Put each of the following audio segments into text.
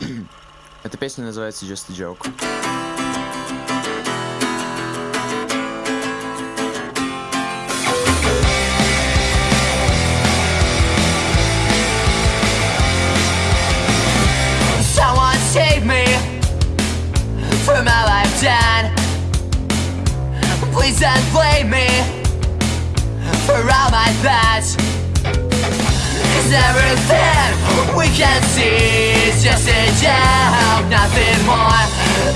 Эта песня называется Just a Joke. save me from. Please don't blame me for all my thoughts everything we can see is just a joke, nothing more.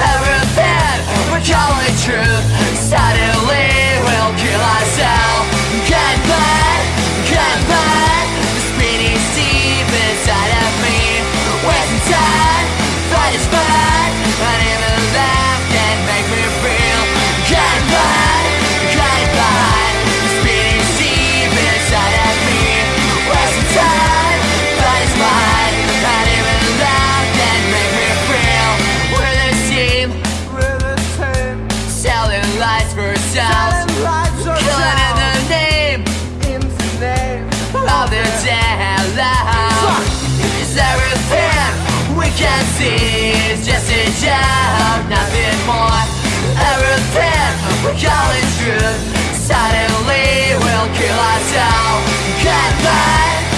Everything we call it truth suddenly will kill ourselves. Goodbye, goodbye. angels Good in the name Of the devil. Is everything we can see It's just a job, nothing more. Everything we call it truth. Suddenly we'll kill ourselves. Goodbye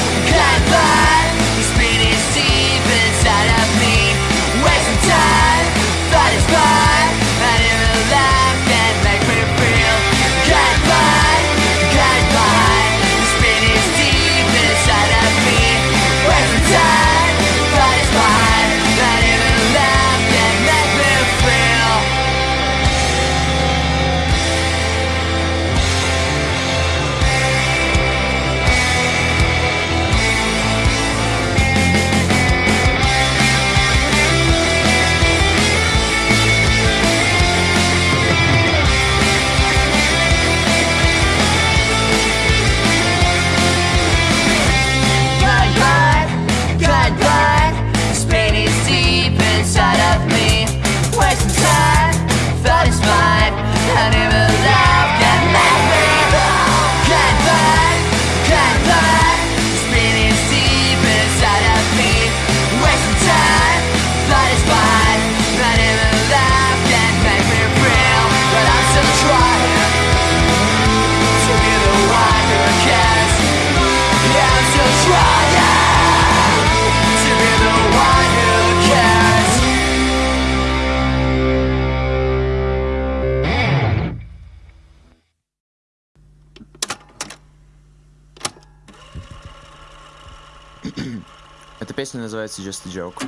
Песня называется Just a Joke.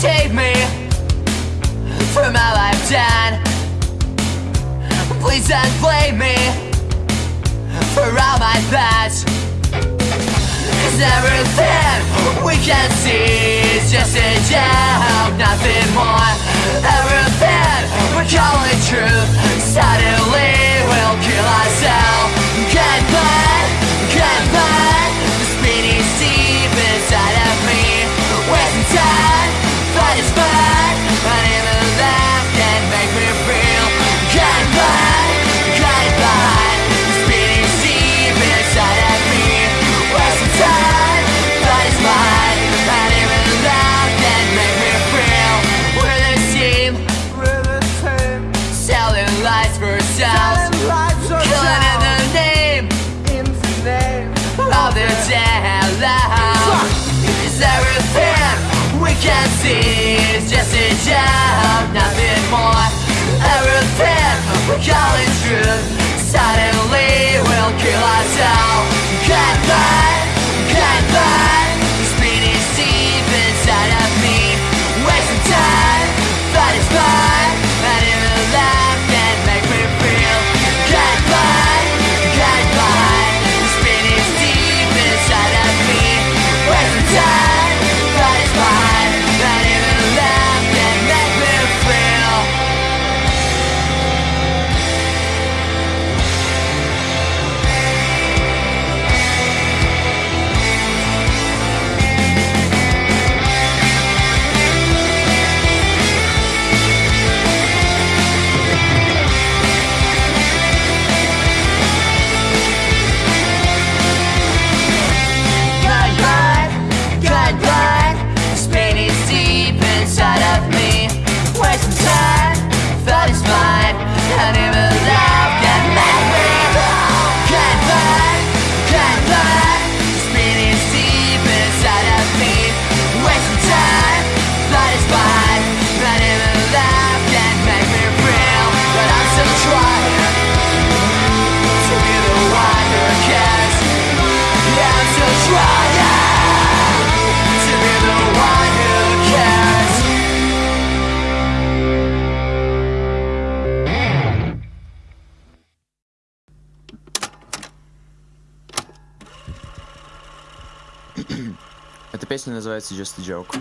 save me from. Please don't blame me for all my thoughts everything we can see is just a job, nothing more. Everything we call it truth suddenly will kill ourselves. Goodbye. can see is just a job, nothing more Everything we're calling truth Suddenly will kill ourselves. Goodbye песня называется Just a Joke.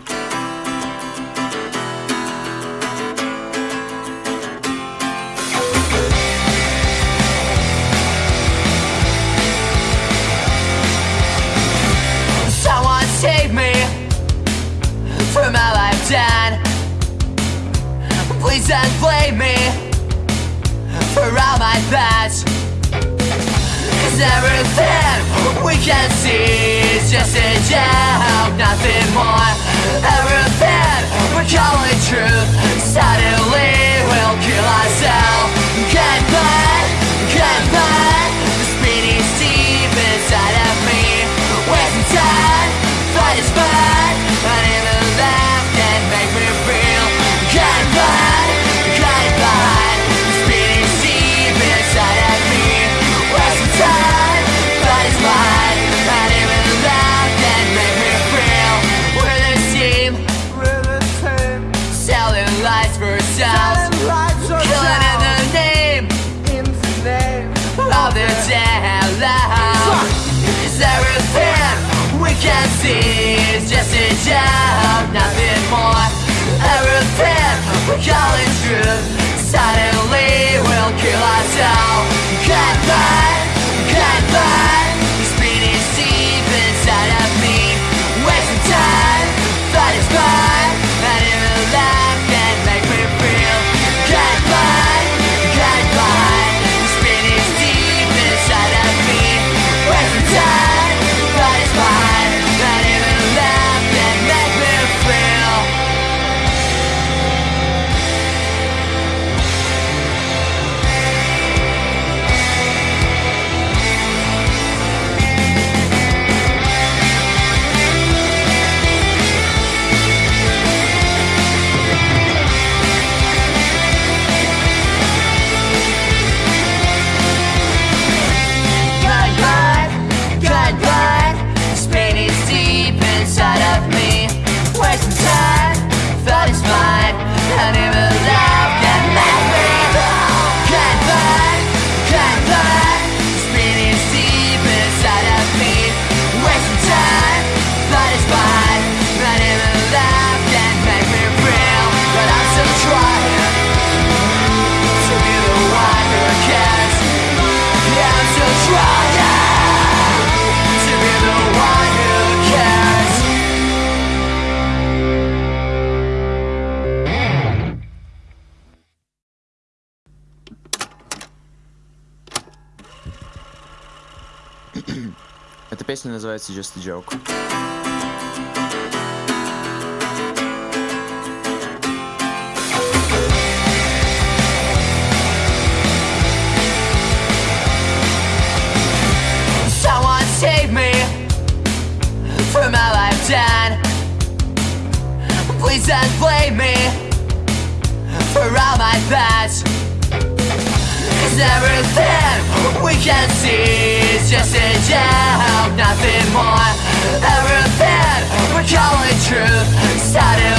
save me from. Please don't blame me for all my thoughts. Cause everything we can see is just shadow It's just a job, nothing more. A routine, college group Suddenly we'll kill ourselves. Goodbye, goodbye. песня называется Just a Joke. save me from. Please don't blame me for all my thoughts everything we can see is just a joke. nothing more Everything we call it truth started